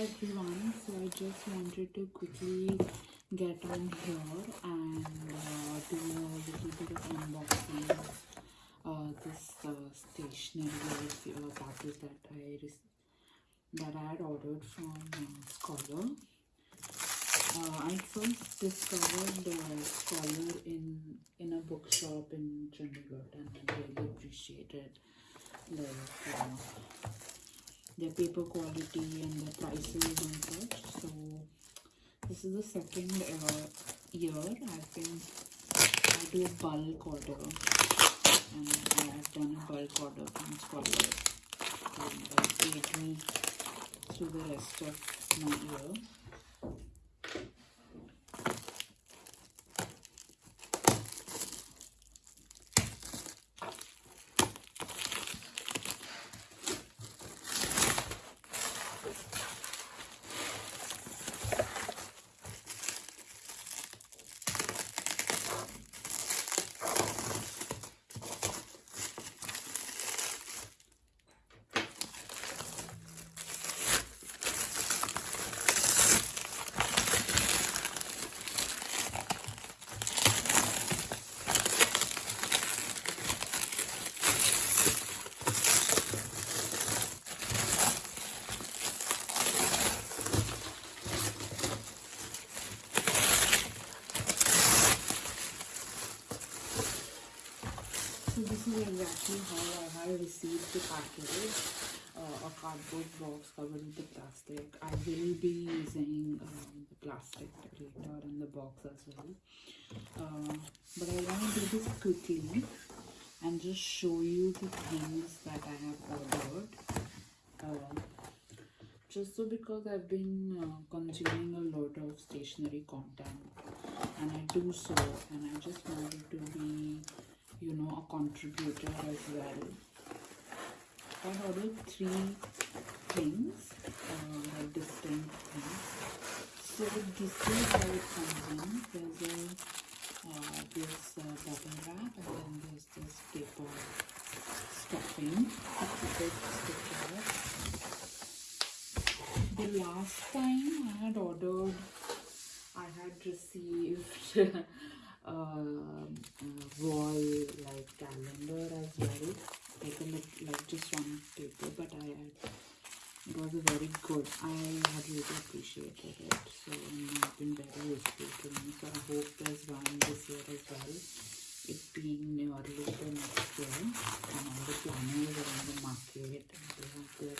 everyone so i just wanted to quickly get on here and uh, do a little bit of unboxing uh, this uh, stationery uh, package that i that i had ordered from uh, scholar. Uh, i first discovered scholar in in a bookshop in chandigarh and i really appreciated like their paper quality and their prices and such. So this is the second uh, year I've been I do a bulk order and I've done a bulk order from Scholar and that paid me through the rest of my year. Is exactly how I have received the package. Uh, a cardboard box covered with the plastic. I will be using um, the plastic later in the box as well. Uh, but I want to do this quickly and just show you the things that I have ordered. Uh, just so because I've been consuming a lot of stationery content and I do so and I just wanted to be you know a contributor as well. I ordered three things uh, distinct things. So this is how it comes in. There's a uh, this uh, bubble wrap and then there's this paper stuffing the last time I had ordered, I had received uh, a wall like calendar as well, like a like just one paper, but I had it was a very good. I had really appreciated it, so it's been very useful to me. So I hope there's one this year as well. It being nearly the next year, and all the planners are in the market, and they have their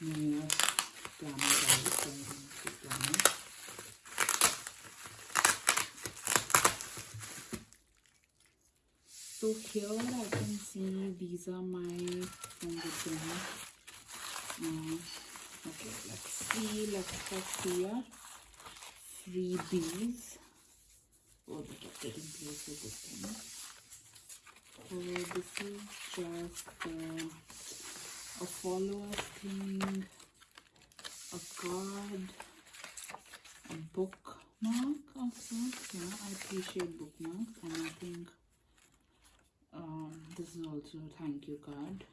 New Year planners out, so I'm going to planners. So here I can see these are my from the okay, let's see. Let's see here. Freebies. Oh, that are taking place with this thing. So this is just uh, a follower thing, a card, a bookmark sorts. Yeah, I appreciate bookmarks, and I think this is also thank you card.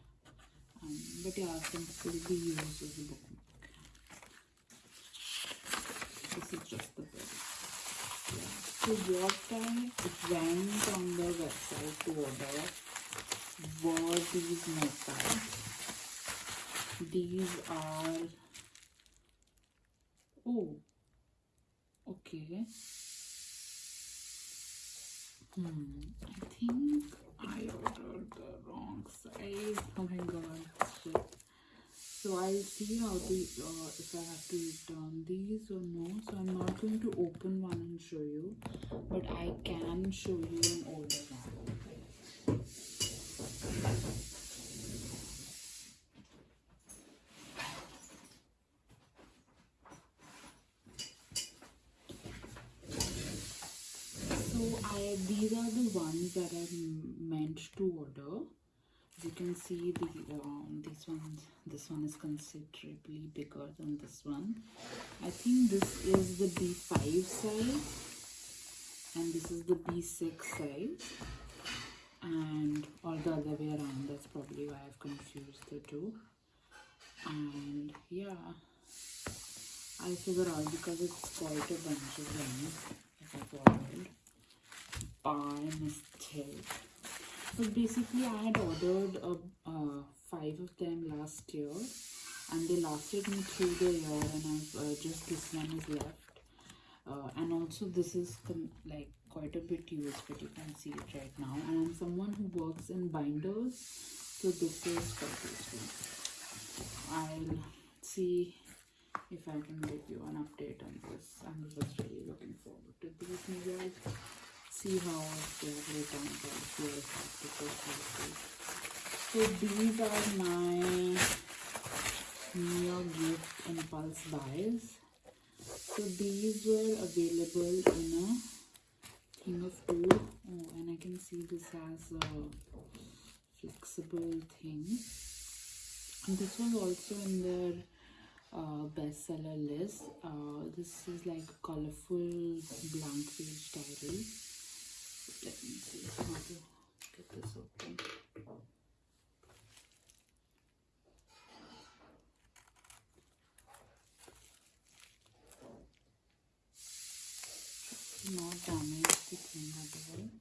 Um, but yeah, be used as a bookmark. This is just the book. Yeah. So what I went on the website to order were these notepads. These are oh okay. Hmm, I think I ordered the wrong size. Oh my god, shit. So I'll see how to uh, if I have to return these or no. So I'm not going to open one and show you, but I can show you an older one. So I these are the ones that are m- meant to order. As you can see, the um, this one this one is considerably bigger than this one. I think this is the B5 size, and this is the B6 size, and or the other way around. That's probably why I've confused the two. And yeah, I figure out because it's quite a bunch of that I've ordered by mistake. But basically, I had ordered a, uh, five of them last year and they lasted me through the year and I've uh, just this one is left. Uh, and also this is like quite a bit used but you can see it right now and I'm someone who works in binders so this is quite useful. I'll see if I can give you an update on this. I'm just really looking forward to this. Maybe see how they are written out here. So these are my New Gift Impulse buys. So these were available in a thing of two. Oh, and I can see this has a flexible thing. And this was also in their uh, bestseller list. Uh, this is like colorful blank page diary. Let me see how to get this open. Not damage the thing.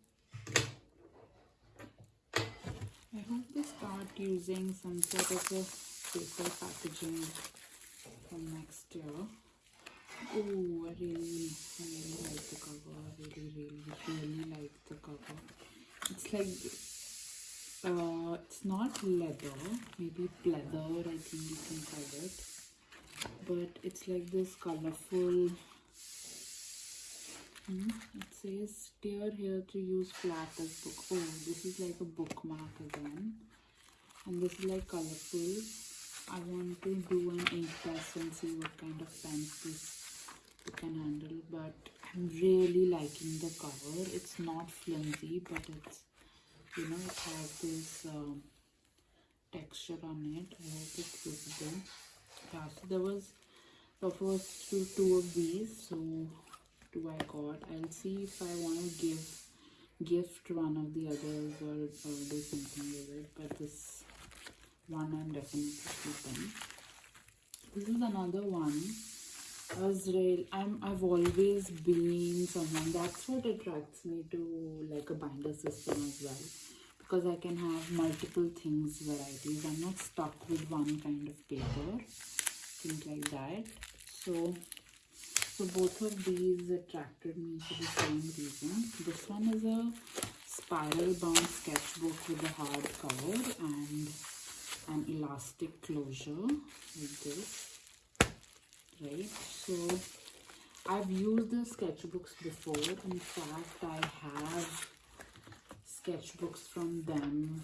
I hope they start using some sort of paper packaging from next year. Oh, I really, I really like the cover. I really, really, really like the cover. It's like, uh, it's not leather, maybe pleather, I think you can call it. But it's like this colorful. Hmm, it says steer here to use flat as book. Oh, this is like a bookmark again. And this is like colorful I want to do an ink test and see what kind of pens this can handle but I'm really liking the cover it's not flimsy but it's you know it has this um, texture on it I hope it's visible yeah so there was the first two, two of these so two I got I'll see if I want to give gift one of the others or, or do something with it but this one I'm definitely keeping. This is another one. Real I'm I've always been someone that's what attracts me to like a binder system as well. Because I can have multiple things, varieties. I'm not stuck with one kind of paper. Things like that. So so both of these attracted me for the same reason. This one is a spiral bound sketchbook with a hard cover and an elastic closure like this right so I've used the sketchbooks before. In fact I have sketchbooks from them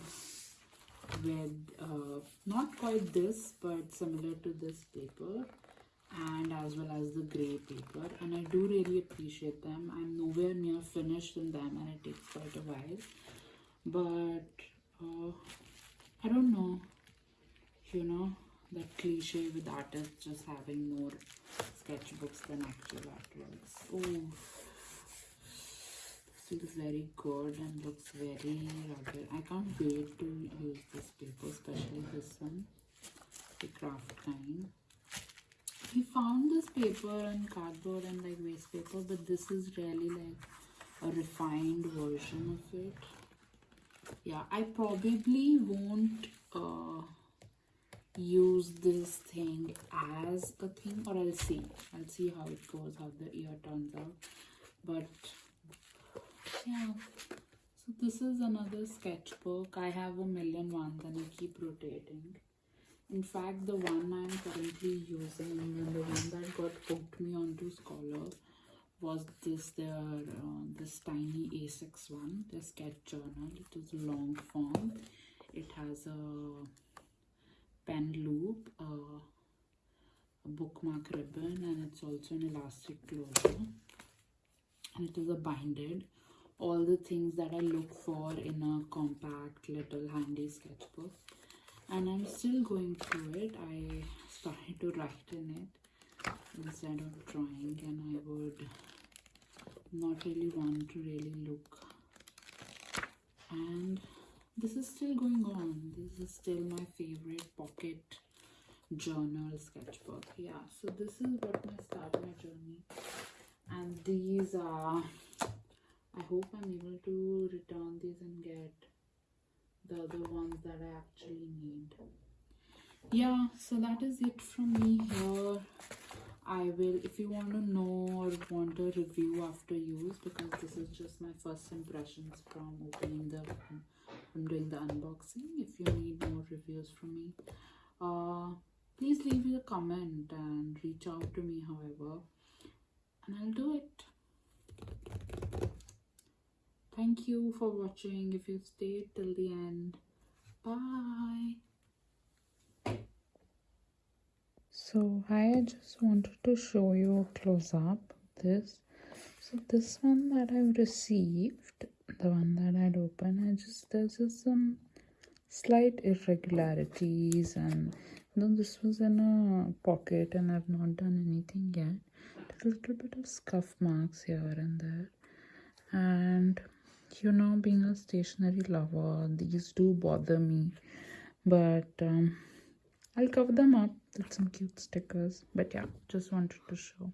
with uh, not quite this but similar to this paper and as well as the gray paper. And I do really appreciate them. I'm nowhere near finished in them and it takes quite a while. But uh, I don't know you know that cliche with artists just having more sketchbooks than actual artworks. Oh this feels very good and looks very rugged. I can't wait to use this paper especially this one. The craft kind. We found this paper and cardboard and like waste paper but this is really like a refined version of it. Yeah i probably won't uh use this thing as a thing or I'll see. I'll see how it goes how the ear turns out. But yeah. So this is another sketchbook. I have a million ones and I keep rotating. In fact the one I'm currently using and the one that got hooked me onto Scholar was this their uh, this tiny A6 one the sketch journal. It is long form. It has a pen loop, a bookmark ribbon and it's also an elastic closure and it is a binded. All the things that I look for in a compact little handy sketchbook. And I'm still going through it. I started to write in it instead of drawing and I would not really want to really look. And this is still going on. This is still my favorite pocket journal sketchbook. Yeah so this is what my start my journey. And these are i hope i'm able to return these and get the other ones that i actually need. Yeah so that is it from me here. I will if you want to know or want a review after use because this is just my first impressions from opening the i'm doing the unboxing. If you need more reviews from me uh please leave me a comment and reach out to me however and i'll do it. Thank you for watching. If you stayed till the end bye. So I just wanted to show you a close up this. So this one that I've received, the one that I'd open, I just there's just some slight irregularities and though this was in a pocket and I've not done anything yet. There's a little bit of scuff marks here and there. And you know, being a stationery lover, these do bother me. But um I'll cover them up with some cute stickers. But yeah, just wanted to show.